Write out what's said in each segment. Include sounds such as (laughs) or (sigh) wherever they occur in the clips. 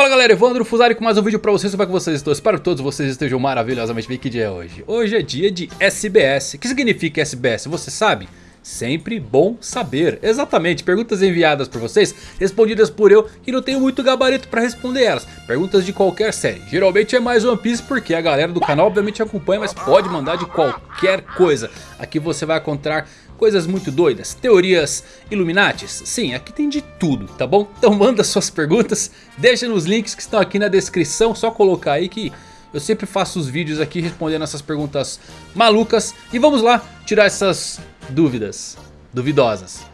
Fala galera, Evandro Fusari com mais um vídeo pra vocês, como é que vocês estão? Espero que todos vocês estejam maravilhosamente bem, que dia é hoje? Hoje é dia de SBS, o que significa SBS? Você sabe? Sempre bom saber, exatamente, perguntas enviadas por vocês, respondidas por eu que não tenho muito gabarito pra responder elas. Perguntas de qualquer série, geralmente é mais One Piece porque a galera do canal obviamente acompanha Mas pode mandar de qualquer coisa, aqui você vai encontrar coisas muito doidas, teorias Illuminatis, sim, aqui tem de tudo, tá bom? Então (laughs) manda suas perguntas, deixa nos links que estão aqui na descrição, só colocar aí que eu sempre faço os vídeos aqui respondendo essas perguntas malucas. E vamos lá tirar essas dúvidas duvidosas.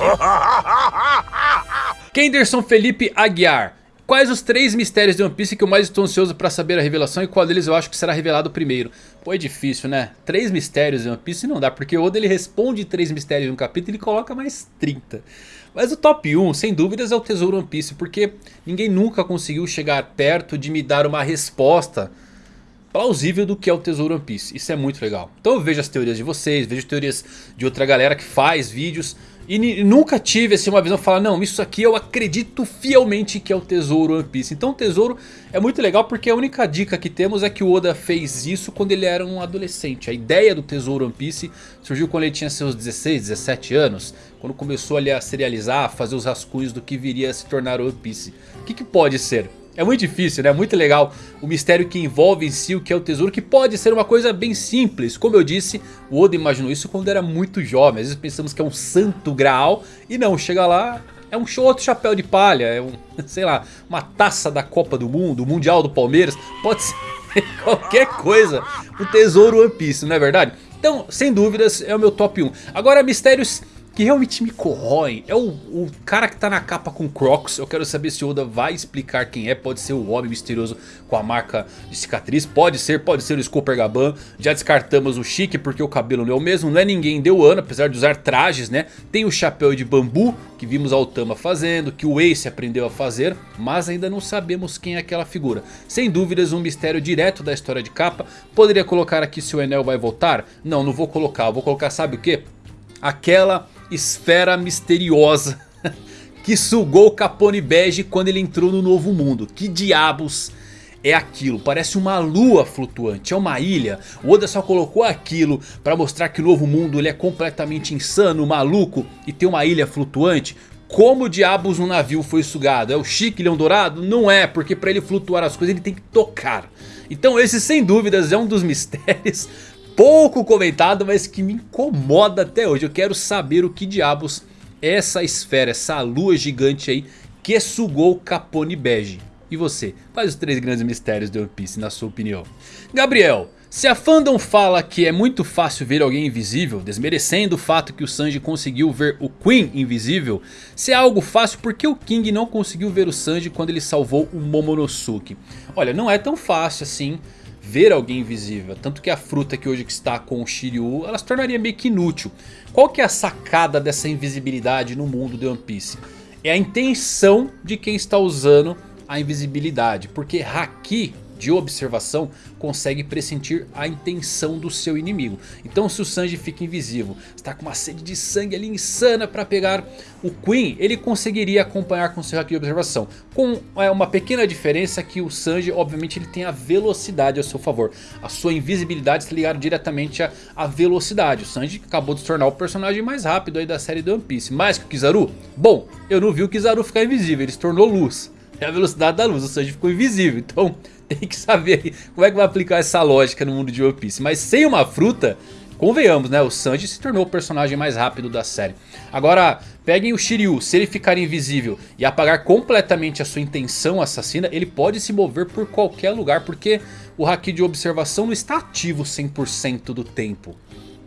(laughs) Kenderson Felipe Aguiar Quais os três mistérios de One Piece que eu mais estou ansioso para saber a revelação e qual deles eu acho que será revelado primeiro? Pô, é difícil, né? Três mistérios de One Piece não dá, porque o Oda ele responde três mistérios em um capítulo e coloca mais 30. Mas o top 1, sem dúvidas, é o Tesouro One Piece, porque ninguém nunca conseguiu chegar perto de me dar uma resposta plausível do que é o Tesouro One Piece. Isso é muito legal. Então eu vejo as teorias de vocês, vejo teorias de outra galera que faz vídeos. E nunca tive assim, uma visão de falar, não, isso aqui eu acredito fielmente que é o Tesouro One Piece. Então o Tesouro é muito legal porque a única dica que temos é que o Oda fez isso quando ele era um adolescente. A ideia do Tesouro One Piece surgiu quando ele tinha seus 16, 17 anos. Quando começou ali a serializar, a fazer os rascunhos do que viria a se tornar One Piece. O que, que pode ser? É muito difícil, né? Muito legal o mistério que envolve em si o que é o tesouro, que pode ser uma coisa bem simples. Como eu disse, o Oda imaginou isso quando era muito jovem. Às vezes pensamos que é um santo graal e não, chega lá, é um outro chapéu de palha, é um, (laughs) sei lá, uma taça da Copa do Mundo, o Mundial do Palmeiras, pode ser (laughs) qualquer coisa. O tesouro One Piece, não é verdade? Então, sem dúvidas, é o meu top 1. Agora, mistérios que realmente me corroem é o, o, cara que tá na capa com Crocs. Eu quero saber se Oda vai explicar quem é. Pode ser o homem misterioso com a marca de cicatriz. Pode ser, pode ser o Scooper Gaban. Já descartamos o Chique porque o cabelo não é o mesmo. Não é ninguém deu ano, apesar de usar trajes, né? Tem o chapéu de bambu que vimos a Otama fazendo. Que o Ace aprendeu a fazer. Mas ainda não sabemos quem é aquela figura. Sem dúvidas um mistério direto da história de capa. Poderia colocar aqui se o Enel vai voltar? Não, não vou colocar. Vou colocar sabe o que? Aquela esfera misteriosa (laughs) que sugou Capone Bege quando ele entrou no novo mundo. Que diabos é aquilo? Parece uma lua flutuante, é uma ilha. O Oda só colocou aquilo para mostrar que o novo mundo ele é completamente insano, maluco e tem uma ilha flutuante. Como diabos um navio foi sugado? É o Chique Leão Dourado? Não é, porque para ele flutuar as coisas ele tem que tocar. Então esse sem dúvidas é um dos (laughs) mistérios pouco comentado, mas que me incomoda até hoje. Eu quero saber o que diabos é essa esfera, essa lua gigante aí que sugou Capone Bege. E você, quais os três grandes mistérios de One Piece na sua opinião? Gabriel, se a fandom fala que é muito fácil ver alguém invisível, desmerecendo o fato que o Sanji conseguiu ver o Queen invisível, se é algo fácil, por que o King não conseguiu ver o Sanji quando ele salvou o Momonosuke? Olha, não é tão fácil assim ver alguém invisível. Tanto que a fruta que hoje está com o Shiryu, ela se tornaria meio que inútil. Qual que é a sacada dessa invisibilidade no mundo de One Piece? É a intenção de quem está usando a invisibilidade. Porque Haki de observação consegue pressentir a intenção do seu inimigo. Então se o Sanji fica invisível, está com uma sede de sangue ali insana para pegar o Queen, ele conseguiria acompanhar com seu haki de observação. Com é, uma pequena diferença que o Sanji obviamente ele tem a velocidade a seu favor. A sua invisibilidade está ligada diretamente à, velocidade. O Sanji acabou de se tornar o personagem mais rápido aí da série do One Piece. Mais que o Kizaru? Bom, eu não vi o Kizaru ficar invisível, ele se tornou luz. É a velocidade da luz, o Sanji ficou invisível. Então tem que saber como é que vai aplicar essa lógica no mundo de One Piece. Mas sem uma fruta, convenhamos, né? O Sanji se tornou o personagem mais rápido da série. Agora, peguem o Shiryu, se ele ficar invisível e apagar completamente a sua intenção assassina, ele pode se mover por qualquer lugar, porque o Haki de observação não está ativo 100% do tempo.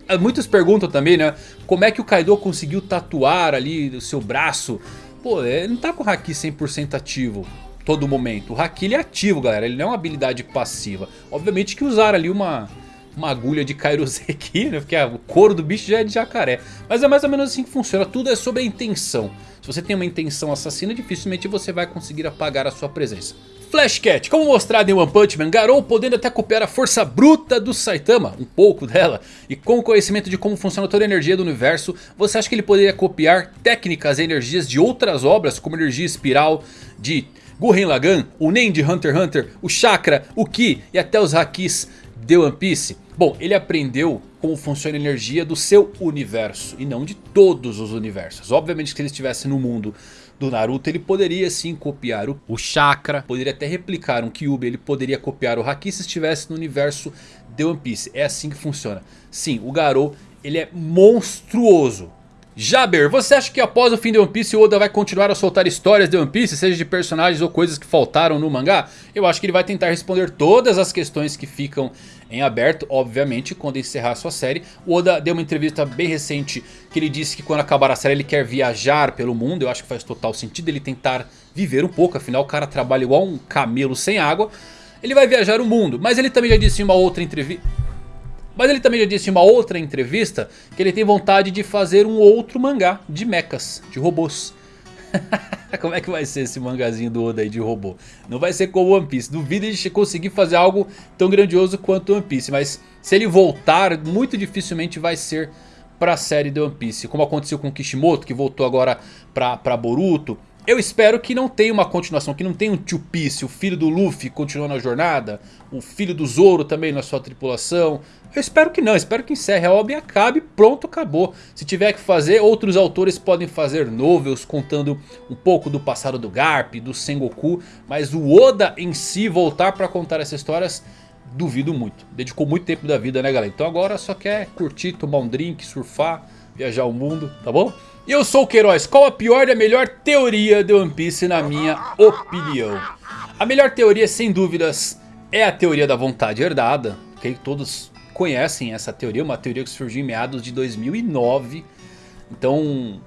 Ah, muitos perguntam também, né? Como é que o Kaido conseguiu tatuar ali o seu braço? Pô, ele não tá com o Haki 100% ativo todo momento. O Haki ele é ativo, galera. Ele não é uma habilidade passiva. Obviamente que usaram ali uma uma agulha de Kairoseki, né? Porque o couro do bicho já é de jacaré. Mas é mais ou menos assim que funciona, tudo é sobre a intenção. Se você tem uma intenção assassina, dificilmente você vai conseguir apagar a sua presença. Flashcat, como mostrado em One Punch Man, Garou podendo até copiar a força bruta do Saitama, um pouco dela, e com o conhecimento de como funciona toda a energia do universo, você acha que ele poderia copiar técnicas e energias de outras obras, como energia espiral de Gurren Lagann, o Nen de Hunter x Hunter, o Chakra, o Ki e até os Hakis de One Piece? Bom, ele aprendeu como funciona a energia do seu universo e não de todos os universos. Obviamente que se ele estivesse no mundo do Naruto, ele poderia sim copiar o, o Chakra, poderia até replicar um Kyuubi, ele poderia copiar o Haki se estivesse no universo de One Piece. É assim que funciona. Sim, o Garou, ele é monstruoso. Jaber, você acha que após o fim de One Piece o Oda vai continuar a soltar histórias de One Piece, seja de personagens ou coisas que faltaram no mangá? Eu acho que ele vai tentar responder todas as questões que ficam em aberto, obviamente, quando encerrar sua série. O Oda deu uma entrevista bem recente que ele disse que quando acabar a série ele quer viajar pelo mundo. Eu acho que faz total sentido ele tentar viver um pouco, afinal o cara trabalha igual um camelo sem água. Ele vai viajar o mundo, mas ele também já disse em uma outra entrevista... Mas ele também já disse em uma outra entrevista que ele tem vontade de fazer um outro mangá de mechas, de robôs. (laughs) Como é que vai ser esse mangazinho do Oda aí de robô? Não vai ser como One Piece. Duvido ele conseguir fazer algo tão grandioso quanto One Piece. Mas se ele voltar, muito dificilmente vai ser para a série de One Piece. Como aconteceu com Kishimoto, que voltou agora para Boruto. Eu espero que não tenha uma continuação, que não tenha um Two Piece, o filho do Luffy continuando a jornada, o filho do Zoro também na sua tripulação. Eu espero que não, espero que encerre a obra e acabe, pronto, acabou. Se tiver que fazer, outros autores podem fazer novels contando um pouco do passado do Garp, do Sengoku, mas o Oda em si voltar para contar essas histórias, duvido muito. Dedicou muito tempo da vida, né galera? Então agora só quer curtir, tomar um drink, surfar, viajar o mundo, tá bom? E eu sou o Queiroz, qual a pior e a melhor teoria de One Piece na minha opinião? A melhor teoria sem dúvidas é a teoria da vontade herdada, ok? Todos conhecem essa teoria, uma teoria que surgiu em meados de 2009. Então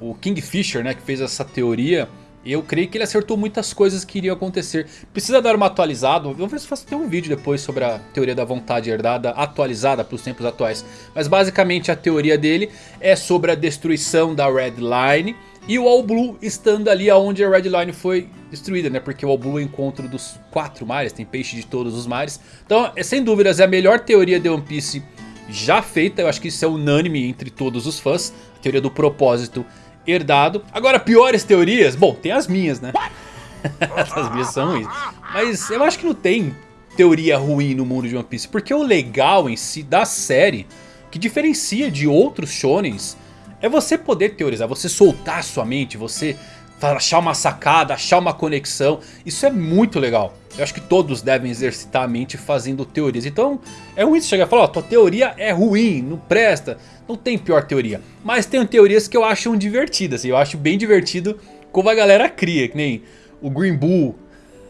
o Kingfisher né, que fez essa teoria eu creio que ele acertou muitas coisas que iriam acontecer. Precisa dar uma atualizada. Se faço até um vídeo depois sobre a teoria da vontade herdada atualizada para os tempos atuais. Mas basicamente a teoria dele é sobre a destruição da Red Line. E o All Blue estando ali onde a Red Line foi destruída, né? Porque o All Blue é o encontro dos quatro mares, tem peixe de todos os mares. Então, é, sem dúvidas, é a melhor teoria de One Piece já feita. Eu acho que isso é unânime entre todos os fãs. A teoria do propósito herdado. Agora, piores teorias? Bom, tem as minhas, né? (laughs) Essas minhas são ruins. Mas eu acho que não tem teoria ruim no mundo de One Piece. Porque o legal em si da série, que diferencia de outros shonens, é você poder teorizar, você soltar sua mente, você achar uma sacada, achar uma conexão. Isso é muito legal. Eu acho que todos devem exercitar a mente fazendo teorias. Então é ruim você chegar e falar, ó, tua teoria é ruim, não presta. Não tem pior teoria. Mas tem teorias que eu acho divertidas. Eu acho bem divertido como a galera cria. Que nem o Green Bull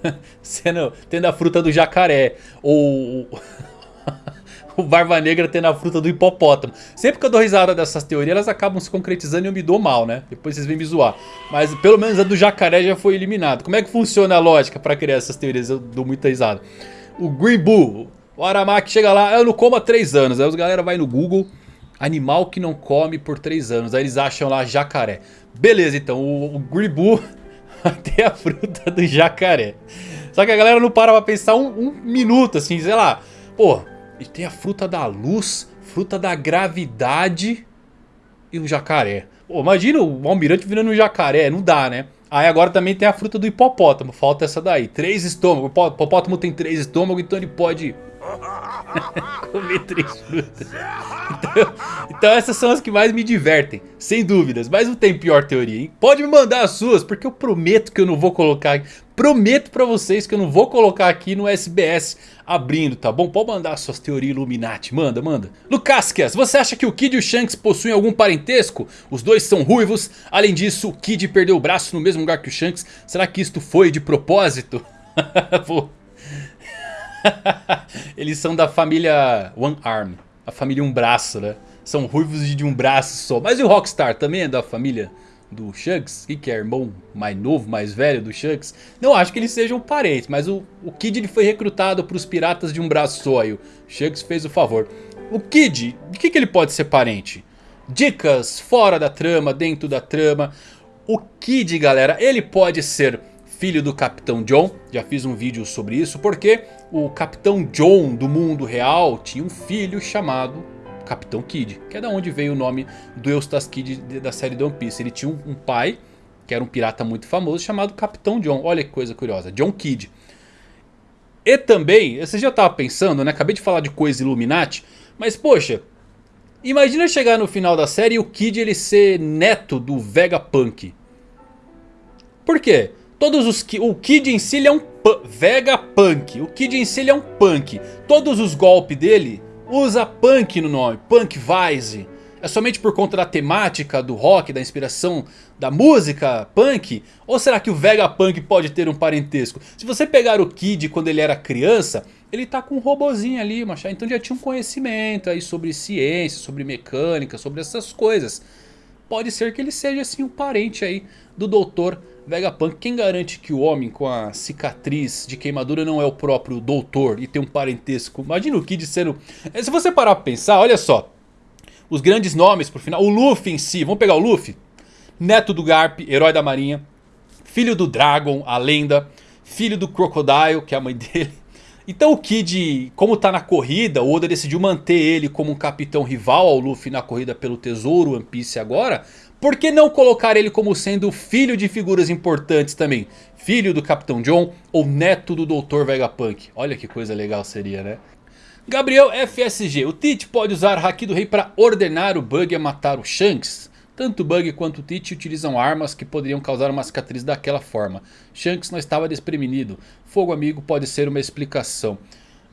(laughs) sendo, tendo a fruta do jacaré. Ou (laughs) o Barba Negra tendo a fruta do hipopótamo. Sempre que eu dou risada dessas teorias, elas acabam se concretizando e eu me dou mal, né? Depois vocês vêm me zoar. Mas pelo menos a do jacaré já foi eliminada. Como é que funciona a lógica para criar essas teorias? Eu dou muita risada. O Green Bull, o Aramaki chega lá, eu não como há 3 anos. Aí os galera vai no Google, animal que não come por 3 anos. Aí eles acham lá jacaré. Beleza, então o, o Green Bull (laughs) tem a fruta do jacaré. Só que a galera não para pra pensar um, um minuto assim, sei lá. Pô, e tem a fruta da luz, fruta da gravidade e um jacaré. Pô, imagina o almirante virando um jacaré, não dá, né? Aí agora também tem a fruta do hipopótamo, falta essa daí. Três estômagos, o hipopótamo tem três estômagos, então ele pode (laughs) comer três frutas. Então, então, essas são as que mais me divertem, sem dúvidas. Mas não tem pior teoria, hein? Pode me mandar as suas, porque eu prometo que eu não vou colocar... Prometo pra vocês que eu não vou colocar aqui no SBS abrindo, tá bom? Pode mandar suas teorias Illuminati, manda, manda. Lucasquias, você acha que o Kid e o Shanks possuem algum parentesco? Os dois são ruivos, além disso o Kid perdeu o braço no mesmo lugar que o Shanks. Será que isto foi de propósito? (laughs) (laughs) Eles são da família One Arm, a família Um Braço, né? São ruivos de um braço só. Mas e o Rockstar também é da família do Shanks, que é irmão mais novo, mais velho do Shanks. Não acho que eles sejam parentes, mas o, o Kid ele foi recrutado para os piratas de um braço só e o Shanks fez o favor. O Kid, de que, que ele pode ser parente? Dicas fora da trama, dentro da trama. O Kid, galera, ele pode ser filho do Capitão John. Já fiz um vídeo sobre isso, porque o Capitão John do mundo real tinha um filho chamado Capitão Kid, que é da onde veio o nome do Eustace Kid da série The One Piece. Ele tinha um, pai, que era um pirata muito famoso, chamado Capitão John. Olha que coisa curiosa, John Kid. E também, você já estava pensando, né? Acabei de falar de coisa Illuminati, mas poxa, imagina chegar no final da série e o Kid ele ser neto do Vegapunk. Por quê? Todos os o Kid em si ele é um Vegapunk. O Kid em si ele é um punk. Todos os golpes dele usa punk no nome, punk Vice. É somente por conta da temática do rock, da inspiração da música punk? Ou será que o Vegapunk pode ter um parentesco? Se você pegar o Kid quando ele era criança, ele tá com um robozinho ali, machado. Então já tinha um conhecimento aí sobre ciência, sobre mecânica, sobre essas coisas. Pode ser que ele seja assim um parente aí do Dr. Vegapunk. Quem garante que o homem com a cicatriz de queimadura não é o próprio doutor e tem um parentesco? Imagina o Kid sendo... Eh, se você parar pra pensar, olha só. Os grandes nomes pro final. O Luffy em si, vamos pegar o Luffy? Neto do Garp, herói da marinha. Filho do Dragon, a lenda. Filho do Crocodile, que é a mãe (laughs) dele. Então o Kid, como tá na corrida, o Oda decidiu manter ele como um capitão rival ao Luffy na corrida pelo tesouro One Piece agora. Por que não colocar ele como sendo filho de figuras importantes também? Filho do Capitão John ou neto do Dr. Vegapunk? Olha que coisa legal seria, né? Gabriel FSG, o Tite pode usar Haki do Rei para ordenar o Bug a matar o Shanks? Tanto o Bug quanto o Tite utilizam armas que poderiam causar uma cicatriz daquela forma. Shanks não estava desprevenido. Fogo amigo pode ser uma explicação.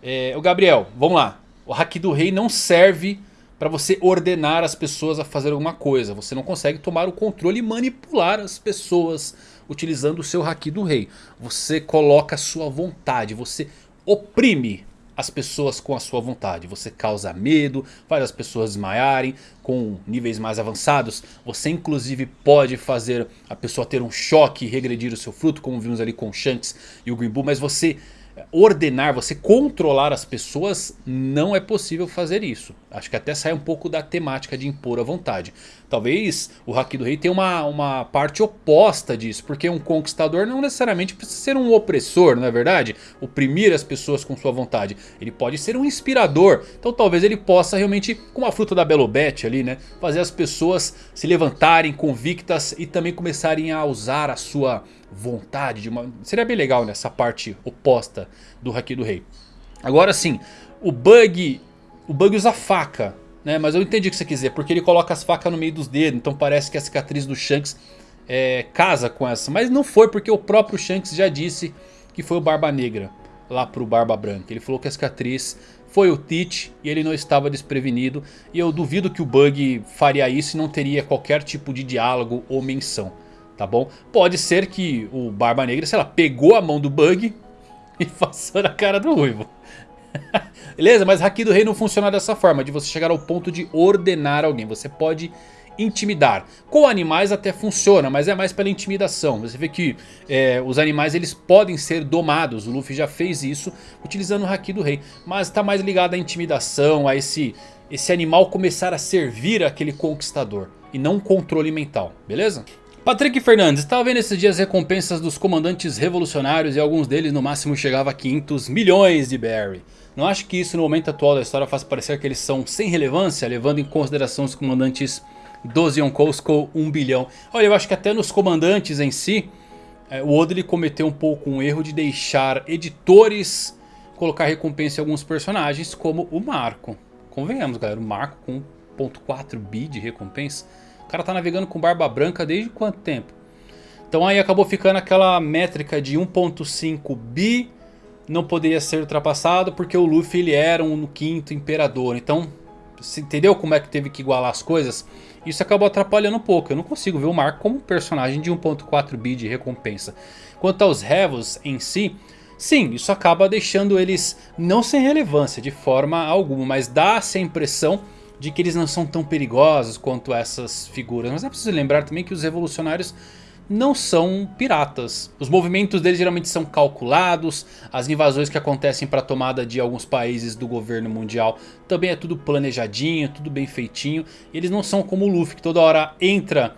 É, o Gabriel, vamos lá. O Haki do Rei não serve para você ordenar as pessoas a fazer alguma coisa. Você não consegue tomar o controle e manipular as pessoas utilizando o seu Haki do Rei. Você coloca a sua vontade, você oprime as pessoas com a sua vontade. Você causa medo, faz as pessoas desmaiarem com níveis mais avançados. Você inclusive pode fazer a pessoa ter um choque e regredir o seu fruto, como vimos ali com Shanks e o Green Bull. Mas você ordenar, você controlar as pessoas, não é possível fazer isso. Acho que até sai um pouco da temática de impor a vontade. Talvez o Haki do Rei tenha uma, uma parte oposta disso. Porque um conquistador não necessariamente precisa ser um opressor, não é verdade? Oprimir as pessoas com sua vontade. Ele pode ser um inspirador. Então talvez ele possa realmente, como a fruta da Belobete ali, né? Fazer as pessoas se levantarem convictas e também começarem a usar a sua vontade. De uma... Seria bem legal nessa parte oposta do Haki do Rei. Agora sim, o Bug, o Bug usa faca. Né? Mas eu entendi o que você quiser, porque ele coloca as facas no meio dos dedos. Então parece que a cicatriz do Shanks é, casa com essa. Mas não foi porque o próprio Shanks já disse que foi o Barba Negra lá pro Barba Branca. Ele falou que a cicatriz foi o Teach e ele não estava desprevenido. E eu duvido que o Bug faria isso e não teria qualquer tipo de diálogo ou menção. Tá bom? Pode ser que o Barba Negra, sei lá, pegou a mão do Bug (laughs) e passou na cara do Ruivo. (laughs) Beleza? Mas Haki do Rei não funciona dessa forma. De você chegar ao ponto de ordenar alguém. Você pode intimidar. Com animais até funciona, mas é mais pela intimidação. Você vê que é, os animais eles podem ser domados. O Luffy já fez isso utilizando o Haki do Rei. Mas está mais ligado à intimidação, a esse, esse animal começar a servir aquele conquistador. E não controle mental, beleza? Patrick Fernandes, estava vendo esses dias recompensas dos comandantes revolucionários e alguns deles no máximo chegava a 500 milhões de Barry. Não acho que isso no momento atual da história faz parecer que eles são sem relevância, levando em consideração os comandantes 12 Yonkous com 1 bilhão. Olha, eu acho que até nos comandantes em si, é, o Oda cometeu um pouco um erro de deixar editores colocar recompensa em alguns personagens, como o Marco. Convenhamos galera, o Marco com 1.4 bi de recompensa o cara tá navegando com barba branca desde quanto tempo? Então aí acabou ficando aquela métrica de 1.5 bi não poderia ser ultrapassado porque o Luffy ele era um quinto imperador. Então, entendeu como é que teve que igualar as coisas? Isso acabou atrapalhando um pouco. Eu não consigo ver o Marco como um personagem de 1.4 bi de recompensa. Quanto aos Revos em si, sim, isso acaba deixando eles não sem relevância de forma alguma. Mas dá essa impressão de que eles não são tão perigosos quanto essas figuras. Mas é preciso lembrar também que os revolucionários não são piratas. Os movimentos deles geralmente são calculados, as invasões que acontecem para a tomada de alguns países do governo mundial também é tudo planejadinho, tudo bem feitinho. Eles não são como o Luffy que toda hora entra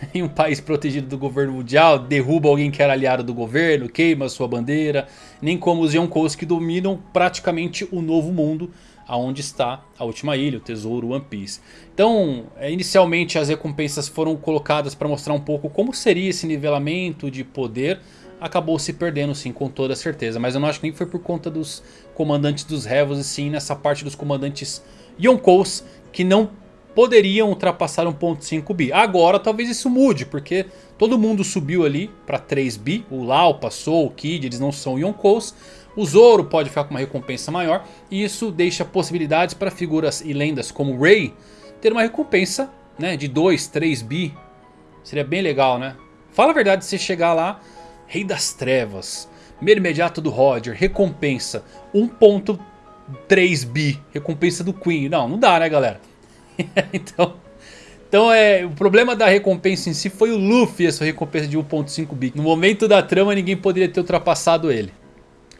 (laughs) em um país protegido do governo mundial, derruba alguém que era aliado do governo, queima sua bandeira, nem como os Yonkous que dominam praticamente o novo mundo aonde está a última ilha, o tesouro One Piece. Então, é, inicialmente as recompensas foram colocadas para mostrar um pouco como seria esse nivelamento de poder. Acabou se perdendo sim, com toda certeza. Mas eu não acho que nem foi por conta dos comandantes dos Revos, e sim nessa parte dos comandantes Yonkous, que não poderiam ultrapassar 1.5 bi. Agora talvez isso mude, porque todo mundo subiu ali para 3 bi. O Lau passou, o Kid, eles não são Yonkous. O Zoro pode ficar com uma recompensa maior e isso deixa possibilidades para figuras e lendas como Ray ter uma recompensa né, de 2, 3 bi. Seria bem legal, né? Fala a verdade, se chegar lá, Rei das Trevas, Meio Imediato do Roger, recompensa 1.3 bi, recompensa do Queen. Não, não dá né galera? (laughs) então... Então é, o problema da recompensa em si foi o Luffy, essa recompensa de 1.5 bi. No momento da trama ninguém poderia ter ultrapassado ele.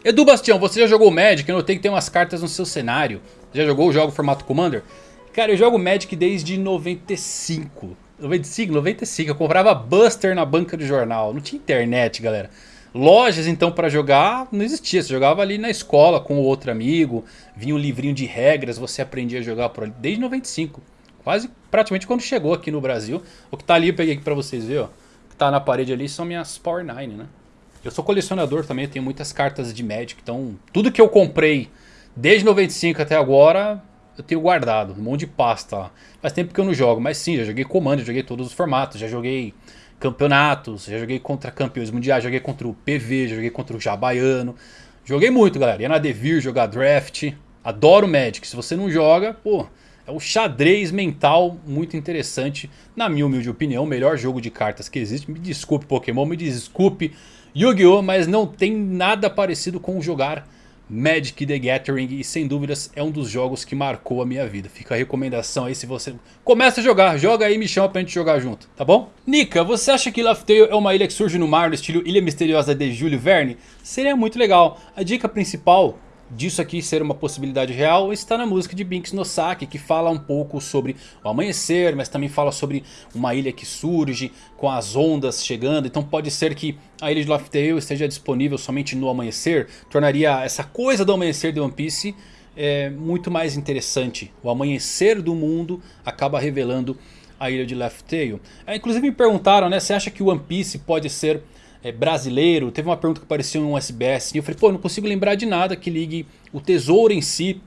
Edu Bastião, você já jogou Magic? Eu notei que tem umas cartas no seu cenário. Já jogou o jogo formato Commander? Cara, eu jogo Magic desde 95. 95, 95. Eu comprava Buster na banca de jornal. Não tinha internet, galera. Lojas, então, para jogar, não existia. Você jogava ali na escola com outro amigo. Vinha um livrinho de regras, você aprendia a jogar por ali. Desde 95. Quase, praticamente quando chegou aqui no Brasil. O que tá ali eu peguei aqui pra vocês verem, ó. O que tá na parede ali são minhas Power 9, né? Eu sou colecionador também, tenho muitas cartas de Magic, então tudo que eu comprei desde 95 até agora, eu tenho guardado, um monte de pasta lá. Faz tempo que eu não jogo, mas sim, já joguei Commander, joguei todos os formatos, já joguei campeonatos, já joguei contra campeões mundiais, joguei contra o PV, já joguei contra o Jabaiano. Joguei muito, galera. Ia na Devir jogar draft. Adoro Magic. Se você não joga, pô, é um xadrez mental muito interessante. Na minha humilde opinião, o melhor jogo de cartas que existe. Me desculpe Pokémon, me desculpe Yu-Gi-Oh! Mas não tem nada parecido com jogar Magic the Gathering e sem dúvidas é um dos jogos que marcou a minha vida. Fica a recomendação aí se você começa a jogar, joga aí e me chama pra gente jogar junto, tá bom? Nika, você acha que Tale é uma ilha que surge no mar no estilo Ilha Misteriosa de Júlio Verne? Seria muito legal. A dica principal disso aqui ser uma possibilidade real está na música de Binks no Saki, que fala um pouco sobre o amanhecer, mas também fala sobre uma ilha que surge com as ondas chegando. Então pode ser que a ilha de Laugh Tale esteja disponível somente no amanhecer, tornaria essa coisa do amanhecer de One Piece é, muito mais interessante. O amanhecer do mundo acaba revelando a ilha de Laugh Tale. É, inclusive me perguntaram, né, você acha que One Piece pode ser é, brasileiro. Teve uma pergunta que apareceu em um SBS. E eu falei, pô, não consigo lembrar de nada que ligue o tesouro em si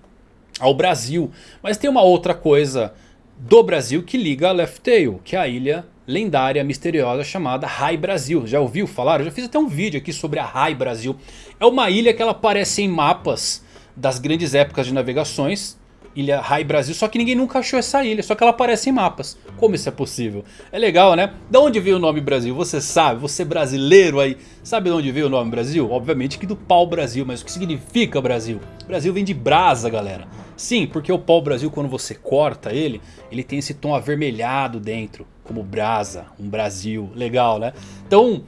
ao Brasil. Mas tem uma outra coisa do Brasil que liga a Left Tail, que é a ilha lendária, misteriosa chamada Rai Brasil. Já ouviu falar? Eu já fiz até um vídeo aqui sobre a Rai Brasil. É uma ilha que ela aparece em mapas das grandes épocas de navegações Ilha Rai Brasil, só que ninguém nunca achou essa ilha, só que ela aparece em mapas. Como isso é possível? É legal, né? Da onde veio o nome Brasil? Você sabe, você brasileiro aí, sabe de onde veio o nome Brasil? Obviamente que do pau Brasil, mas o que significa Brasil? Brasil vem de brasa, galera. Sim, porque o pau Brasil, quando você corta ele, ele tem esse tom avermelhado dentro, como brasa, um Brasil, legal, né? Então,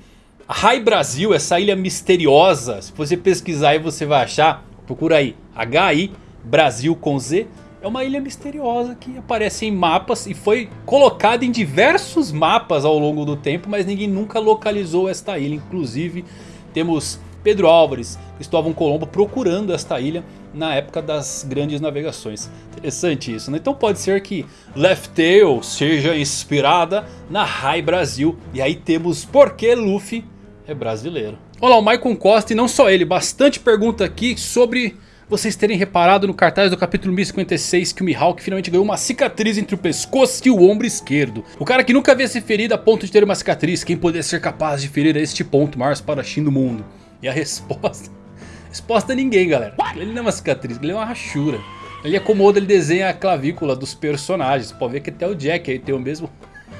Rai Brasil, essa ilha misteriosa, se você pesquisar aí você vai achar, procura aí, H-I Brasil com Z, é uma ilha misteriosa que aparece em mapas e foi colocada em diversos mapas ao longo do tempo, mas ninguém nunca localizou esta ilha. Inclusive temos Pedro Álvares, Cristóvão Colombo procurando esta ilha na época das grandes navegações. Interessante isso, né? Então pode ser que Left Tail seja inspirada na Rai Brasil. E aí temos por que Luffy é brasileiro. Olá, o Maicon Costa e não só ele, bastante pergunta aqui sobre vocês terem reparado no cartaz do capítulo 1056 que o Mihawk finalmente ganhou uma cicatriz entre o pescoço e o ombro esquerdo. O cara que nunca havia se ferido a ponto de ter uma cicatriz, quem poderia ser capaz de ferir a este ponto o maior espadachim do mundo? E a resposta... (laughs) resposta é ninguém, galera. Ele não é uma cicatriz, ele é uma rachura. Ele acomoda, ele desenha a clavícula dos personagens. Pode ver que até o Jack aí tem o mesmo...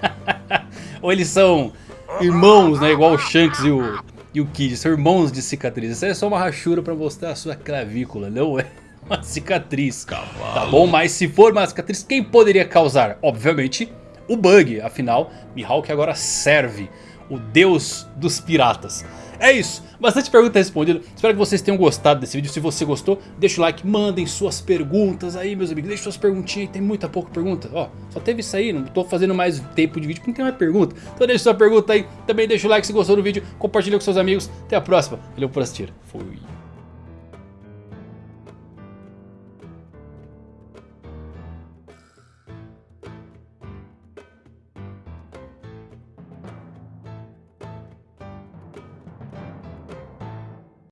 (laughs) Ou eles são irmãos, né? Igual o Shanks e o, e o Kid são irmãos de cicatriz. Isso é só uma rachura pra mostrar a sua clavícula, não é (laughs) uma cicatriz. Cavalo. Tá bom? Mas se for uma cicatriz, quem poderia causar? Obviamente, o Bug. Afinal, Mihawk agora serve o deus dos piratas. É isso, bastante pergunta respondida, espero que vocês tenham gostado desse vídeo, se você gostou, deixa o like, mandem suas perguntas aí meus amigos, deixem suas perguntinhas tem muita pouca pergunta, ó, só teve isso aí, não tô fazendo mais tempo de vídeo porque não tem mais pergunta, então deixa sua pergunta aí, também deixa o like se gostou do vídeo, compartilha com seus amigos, até a próxima, valeu por assistir, fui.